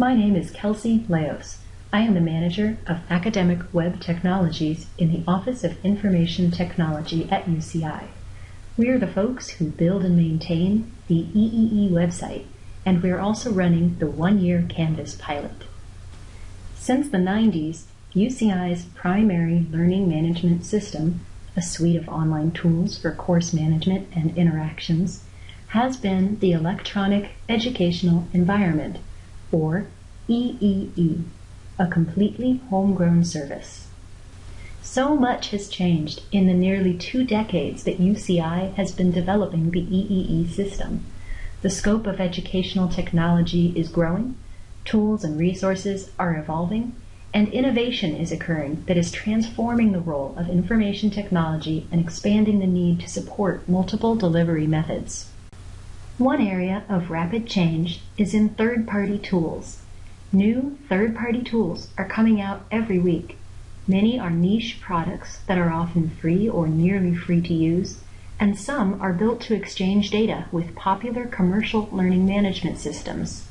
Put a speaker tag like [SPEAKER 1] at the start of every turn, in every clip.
[SPEAKER 1] My name is Kelsey Leos. I am the manager of Academic Web Technologies in the Office of Information Technology at UCI. We are the folks who build and maintain the EEE website, and we are also running the one year Canvas pilot. Since the 90s, UCI's primary learning management system, a suite of online tools for course management and interactions, has been the Electronic Educational Environment, or EEE, a completely homegrown service. So much has changed in the nearly two decades that UCI has been developing the EEE system. The scope of educational technology is growing, tools and resources are evolving, and innovation is occurring that is transforming the role of information technology and expanding the need to support multiple delivery methods. One area of rapid change is in third party tools. New third party tools are coming out every week. Many are niche products that are often free or nearly free to use, and some are built to exchange data with popular commercial learning management systems.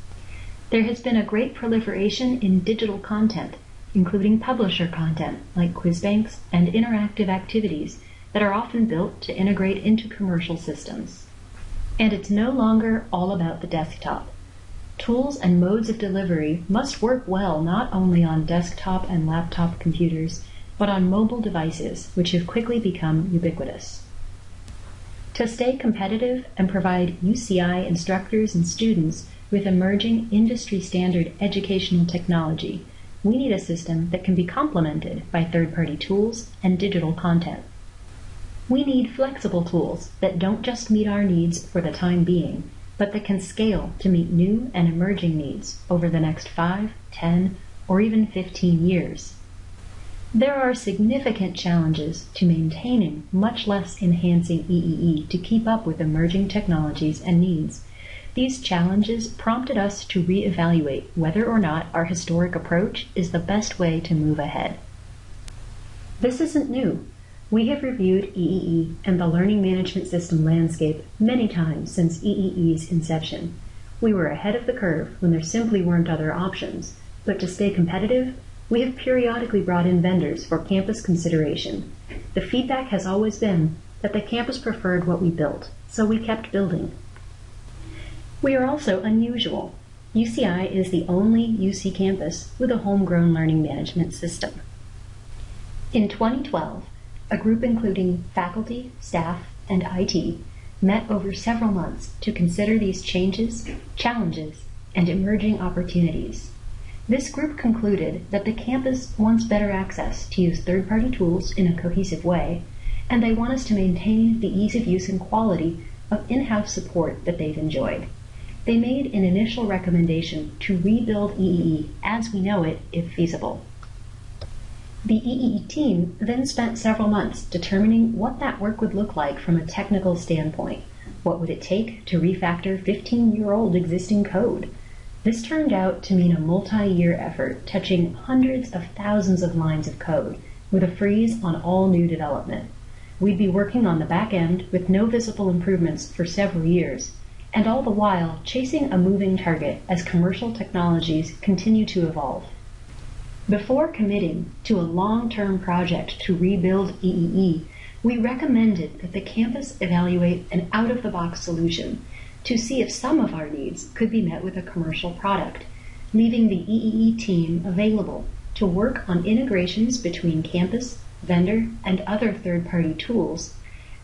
[SPEAKER 1] There has been a great proliferation in digital content including publisher content like quiz banks and interactive activities that are often built to integrate into commercial systems. And it's no longer all about the desktop. Tools and modes of delivery must work well not only on desktop and laptop computers, but on mobile devices, which have quickly become ubiquitous. To stay competitive and provide UCI instructors and students with emerging industry standard educational technology, we need a system that can be complemented by third-party tools and digital content. We need flexible tools that don't just meet our needs for the time being, but that can scale to meet new and emerging needs over the next 5, 10, or even 15 years. There are significant challenges to maintaining, much less enhancing EEE to keep up with emerging technologies and needs these challenges prompted us to reevaluate whether or not our historic approach is the best way to move ahead. This isn't new. We have reviewed EEE and the learning management system landscape many times since EEE's inception. We were ahead of the curve when there simply weren't other options, but to stay competitive, we have periodically brought in vendors for campus consideration. The feedback has always been that the campus preferred what we built, so we kept building. We are also unusual. UCI is the only UC campus with a homegrown learning management system. In 2012, a group including faculty, staff, and IT met over several months to consider these changes, challenges, and emerging opportunities. This group concluded that the campus wants better access to use third party tools in a cohesive way, and they want us to maintain the ease of use and quality of in house support that they've enjoyed they made an initial recommendation to rebuild EEE as we know it if feasible. The EEE team then spent several months determining what that work would look like from a technical standpoint. What would it take to refactor 15 year old existing code? This turned out to mean a multi year effort touching hundreds of thousands of lines of code with a freeze on all new development. We'd be working on the back end with no visible improvements for several years, and all the while chasing a moving target as commercial technologies continue to evolve. Before committing to a long-term project to rebuild EEE, we recommended that the campus evaluate an out-of-the-box solution to see if some of our needs could be met with a commercial product, leaving the EEE team available to work on integrations between campus, vendor, and other third-party tools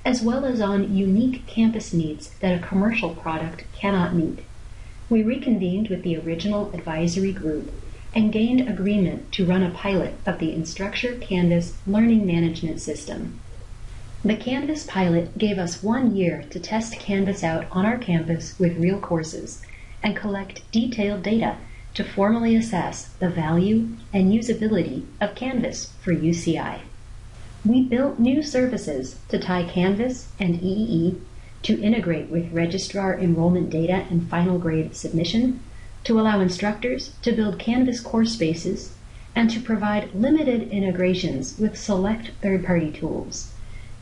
[SPEAKER 1] as well as on unique campus needs that a commercial product cannot meet. We reconvened with the original advisory group and gained agreement to run a pilot of the Instructure Canvas learning management system. The Canvas pilot gave us one year to test Canvas out on our campus with real courses and collect detailed data to formally assess the value and usability of Canvas for UCI. We built new services to tie Canvas and EEE to integrate with registrar enrollment data and final grade submission, to allow instructors to build Canvas course spaces, and to provide limited integrations with select third-party tools.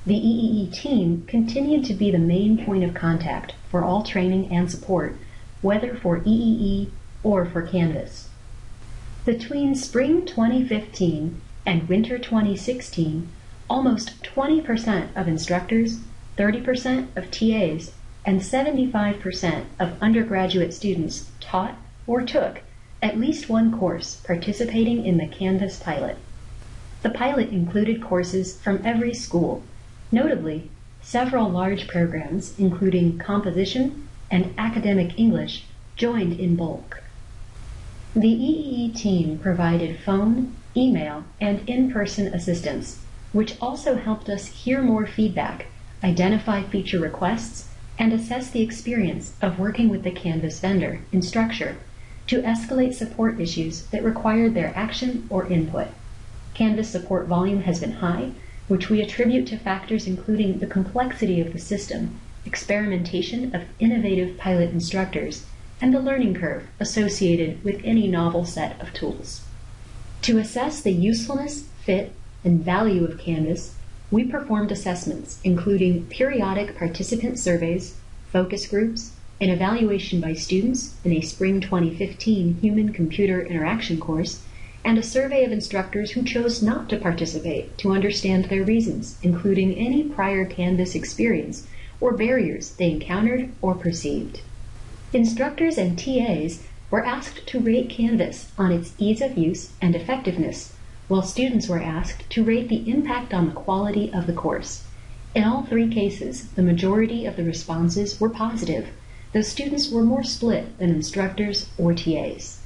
[SPEAKER 1] The EEE team continued to be the main point of contact for all training and support, whether for EEE or for Canvas. Between spring 2015 and winter 2016, almost 20% of instructors, 30% of TAs, and 75% of undergraduate students taught or took at least one course participating in the Canvas pilot. The pilot included courses from every school, notably several large programs including composition and academic English joined in bulk. The EEE team provided phone, email, and in-person assistance, which also helped us hear more feedback, identify feature requests, and assess the experience of working with the Canvas vendor, Instructure, to escalate support issues that required their action or input. Canvas support volume has been high, which we attribute to factors including the complexity of the system, experimentation of innovative pilot instructors, and the learning curve associated with any novel set of tools. To assess the usefulness, fit, and value of Canvas, we performed assessments including periodic participant surveys, focus groups, an evaluation by students in a spring 2015 Human Computer Interaction course, and a survey of instructors who chose not to participate to understand their reasons, including any prior Canvas experience or barriers they encountered or perceived. Instructors and TAs were asked to rate Canvas on its ease of use and effectiveness, while students were asked to rate the impact on the quality of the course. In all three cases, the majority of the responses were positive, though students were more split than instructors or TAs.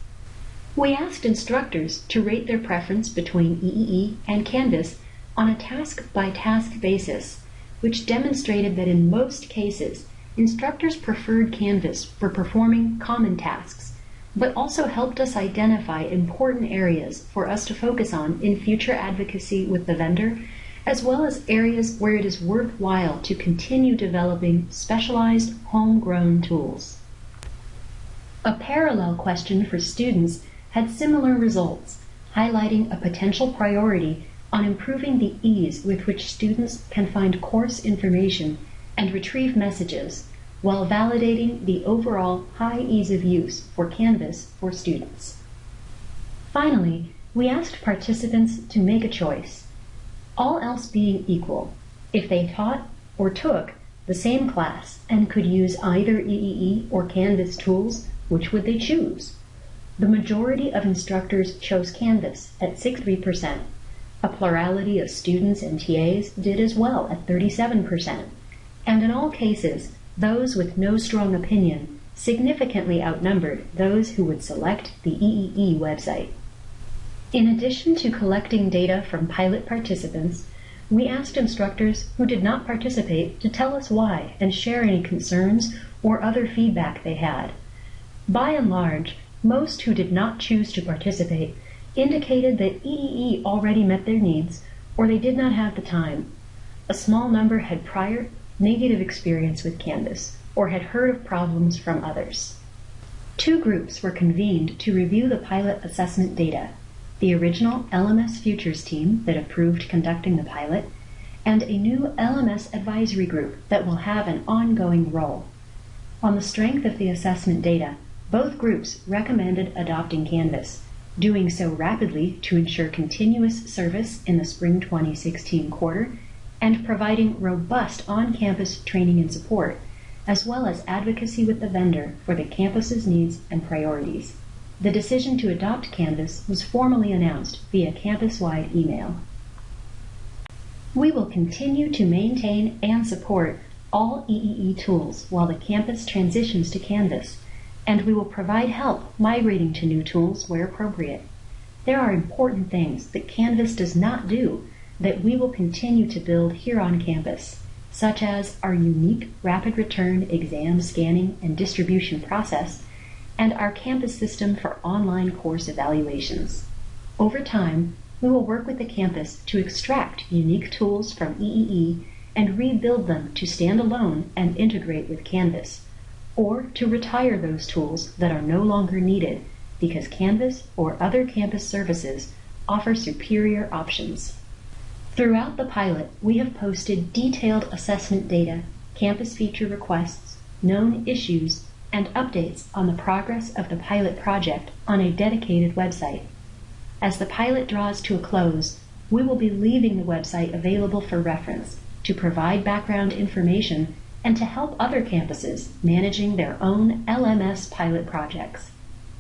[SPEAKER 1] We asked instructors to rate their preference between EEE and Canvas on a task by task basis, which demonstrated that in most cases, instructors preferred Canvas for performing common tasks but also helped us identify important areas for us to focus on in future advocacy with the vendor, as well as areas where it is worthwhile to continue developing specialized homegrown tools. A parallel question for students had similar results, highlighting a potential priority on improving the ease with which students can find course information and retrieve messages while validating the overall high ease of use for Canvas for students. Finally, we asked participants to make a choice. All else being equal, if they taught or took the same class and could use either EEE or Canvas tools, which would they choose? The majority of instructors chose Canvas at 63%. A plurality of students and TAs did as well at 37%. And in all cases, those with no strong opinion significantly outnumbered those who would select the EEE website. In addition to collecting data from pilot participants, we asked instructors who did not participate to tell us why and share any concerns or other feedback they had. By and large, most who did not choose to participate indicated that EEE already met their needs or they did not have the time. A small number had prior negative experience with Canvas or had heard of problems from others. Two groups were convened to review the pilot assessment data the original LMS Futures team that approved conducting the pilot, and a new LMS advisory group that will have an ongoing role. On the strength of the assessment data, both groups recommended adopting Canvas, doing so rapidly to ensure continuous service in the spring 2016 quarter and providing robust on-campus training and support, as well as advocacy with the vendor for the campus's needs and priorities. The decision to adopt Canvas was formally announced via campus-wide email. We will continue to maintain and support all EEE tools while the campus transitions to Canvas, and we will provide help migrating to new tools where appropriate. There are important things that Canvas does not do that we will continue to build here on campus, such as our unique rapid return exam scanning and distribution process, and our campus system for online course evaluations. Over time, we will work with the campus to extract unique tools from EEE and rebuild them to stand alone and integrate with Canvas, or to retire those tools that are no longer needed because Canvas or other campus services offer superior options. Throughout the pilot, we have posted detailed assessment data, campus feature requests, known issues, and updates on the progress of the pilot project on a dedicated website. As the pilot draws to a close, we will be leaving the website available for reference to provide background information and to help other campuses managing their own LMS pilot projects.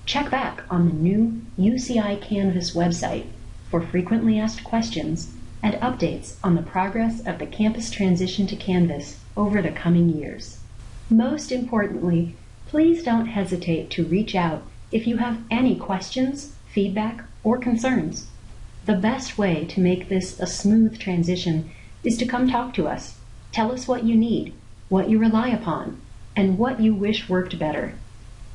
[SPEAKER 1] Check back on the new UCI Canvas website for frequently asked questions and updates on the progress of the campus transition to Canvas over the coming years. Most importantly, please don't hesitate to reach out if you have any questions, feedback, or concerns. The best way to make this a smooth transition is to come talk to us. Tell us what you need, what you rely upon, and what you wish worked better.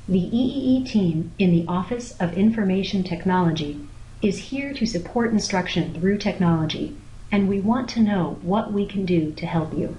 [SPEAKER 1] The EEE team in the Office of Information Technology is here to support instruction through technology, and we want to know what we can do to help you.